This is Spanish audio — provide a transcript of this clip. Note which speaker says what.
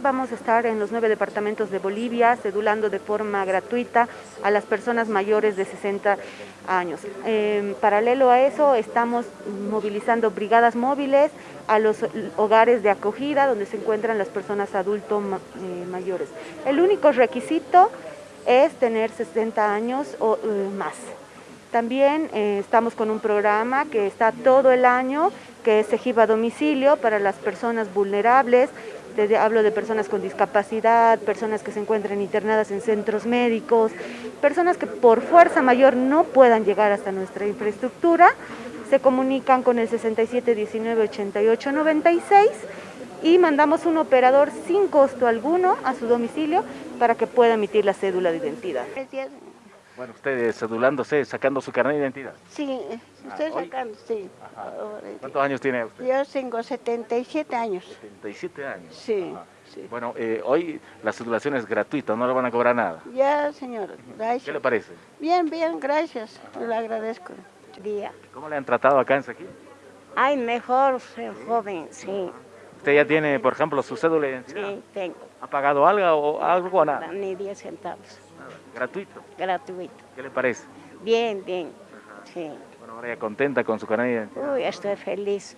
Speaker 1: vamos a estar en los nueve departamentos de Bolivia, cedulando de forma gratuita a las personas mayores de 60 años. En paralelo a eso, estamos movilizando brigadas móviles a los hogares de acogida donde se encuentran las personas adultos eh, mayores. El único requisito es tener 60 años o eh, más. También eh, estamos con un programa que está todo el año, que es Ejiba a domicilio para las personas vulnerables, desde, hablo de personas con discapacidad, personas que se encuentran internadas en centros médicos, personas que por fuerza mayor no puedan llegar hasta nuestra infraestructura, se comunican con el 67 19 88 96 y mandamos un operador sin costo alguno a su domicilio para que pueda emitir la cédula de identidad.
Speaker 2: Bueno, usted cedulándose, sacando su carnet de identidad.
Speaker 3: Sí, estoy
Speaker 2: Ah, ¿hoy?
Speaker 3: sacando, sí.
Speaker 2: ¿Cuántos años tiene usted?
Speaker 3: Yo tengo 77 años.
Speaker 2: 77 años.
Speaker 3: Sí,
Speaker 2: Ajá.
Speaker 3: sí.
Speaker 2: Bueno, eh, hoy la cedulación es gratuita, no le van a cobrar nada.
Speaker 3: Ya, señor,
Speaker 2: ¿Qué le
Speaker 3: gracias.
Speaker 2: parece?
Speaker 3: Bien, bien, gracias. Le agradezco. Día.
Speaker 2: ¿Cómo le han tratado acá en Saquí?
Speaker 4: Ay, mejor ser joven, sí,
Speaker 2: ¿Usted ya tiene, por ejemplo, su cédula de identidad?
Speaker 4: sí, tengo.
Speaker 2: ¿Ha pagado algo o algo o nada?
Speaker 4: Ni 10 centavos,
Speaker 2: Nada. ¿Gratuito?
Speaker 4: gratuito.
Speaker 2: ¿Qué le parece?
Speaker 4: Bien, bien, sí.
Speaker 2: Bueno, ahora ya contenta con su carnet de identidad.
Speaker 4: Uy, estoy feliz.